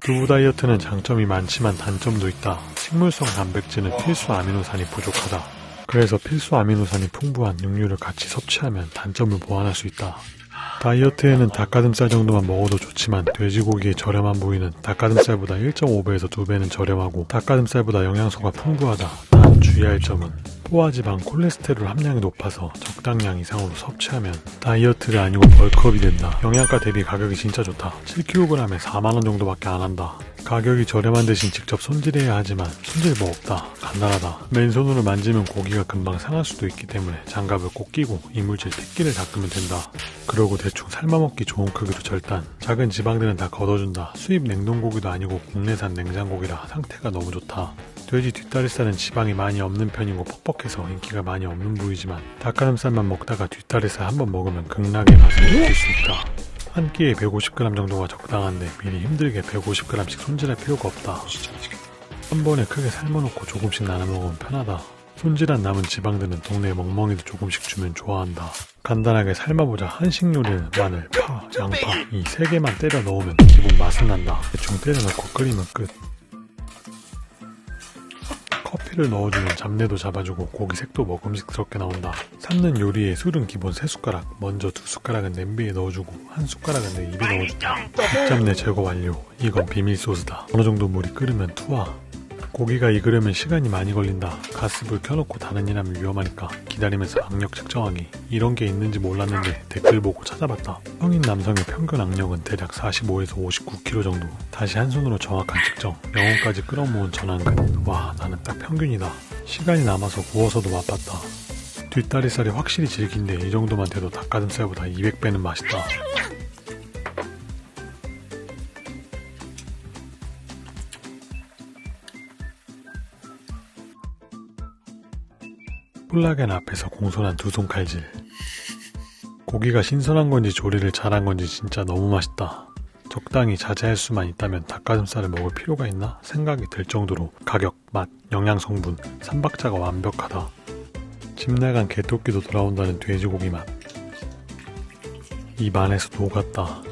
두부 다이어트는 장점이 많지만 단점도 있다. 식물성 단백질은 필수 아미노산이 부족하다. 그래서 필수 아미노산이 풍부한 육류를 같이 섭취하면 단점을 보완할 수 있다. 다이어트에는 닭가슴살 정도만 먹어도 좋지만 돼지고기의 저렴한 부위는 닭가슴살보다 1.5배에서 2배는 저렴하고 닭가슴살보다 영양소가 풍부하다. 단 주의할 점은 포화지방 콜레스테롤 함량이 높아서 적당량 이상으로 섭취하면 다이어트가 아니고 벌크업이 된다. 영양가 대비 가격이 진짜 좋다. 7kg에 4만원 정도밖에 안 한다. 가격이 저렴한 대신 직접 손질해야 하지만 손질 뭐 없다. 간단하다. 맨손으로 만지면 고기가 금방 상할 수도 있기 때문에 장갑을 꼭 끼고 이물질 특기를 닦으면 된다. 그러고 대충 삶아먹기 좋은 크기로 절단. 작은 지방들은 다 걷어준다. 수입 냉동고기도 아니고 국내산 냉장고기라 상태가 너무 좋다. 돼지 뒷다리살은 지방이 많이 없는 편이고 퍽퍽해서 인기가 많이 없는 부위지만 닭가슴살만 먹다가 뒷다리살 한번 먹으면 극락의 맛을 느낄 수 있다. 한 끼에 150g 정도가 적당한데 미리 힘들게 150g씩 손질할 필요가 없다. 한 번에 크게 삶아놓고 조금씩 나눠 먹으면 편하다. 손질한 남은 지방들은 동네 멍멍이도 조금씩 주면 좋아한다. 간단하게 삶아보자 한식 요리는 마늘, 파, 양파 이 세 개만 때려 넣으면 기본 맛은 난다. 대충 때려 넣고 끓이면 끝. 커피를 넣어주면 잡내도 잡아주고 고기 색도 먹음직스럽게 나온다. 삶는 요리에 술은 기본 3숟가락, 먼저 2숟가락은 냄비에 넣어주고 한 숟가락은 내 입에 넣어준다. 잡내 제거 완료. 이건 비밀 소스다. 어느 정도 물이 끓으면 투하. 고기가 익으려면 시간이 많이 걸린다. 가스불 켜놓고 다른 일 하면 위험하니까 기다리면서 악력 측정하기. 이런 게 있는지 몰랐는데 댓글 보고 찾아봤다. 성인 남성의 평균 악력은 대략 45에서 59kg 정도. 다시 한 손으로 정확한 측정. 영혼까지 끌어모은 전완근. 와 나는 딱 평균이다. 시간이 남아서 구워서도 맛봤다. 뒷다리살이 확실히 질긴데 이 정도만 돼도 닭가슴살보다 200배는 맛있다. 콜라겐 앞에서 공손한 두 손 칼질. 고기가 신선한 건지 조리를 잘한 건지 진짜 너무 맛있다. 적당히 자제할 수만 있다면 닭가슴살을 먹을 필요가 있나 생각이 들 정도로 가격, 맛, 영양 성분, 삼박자가 완벽하다. 집 나간 개토끼도 돌아온다는 돼지고기 맛. 입 안에서 녹았다.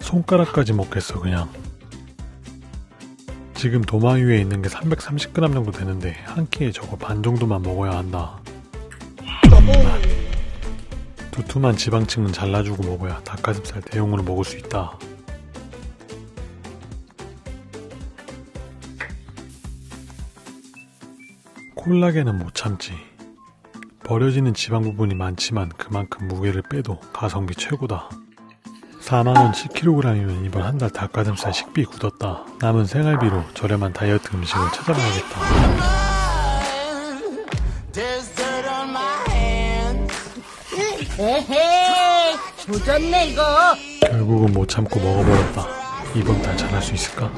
손가락까지 먹겠어 그냥 지금 도마 위에 있는 게 330g 정도 되는데 한 끼에 저거 반 정도만 먹어야 한다. 두툼한 지방층은 잘라주고 먹어야 닭가슴살 대용으로 먹을 수 있다. 콜라겐은 못 참지. 버려지는 지방 부분이 많지만 그만큼 무게를 빼도 가성비 최고다. 4만원 10kg이면 이번 한 달 닭가슴살 식비 굳었다. 남은 생활비로 저렴한 다이어트 음식을 찾아봐야겠다. 조졌네 이거 결국은 못 참고 먹어버렸다. 이번 달 잘할 수 있을까?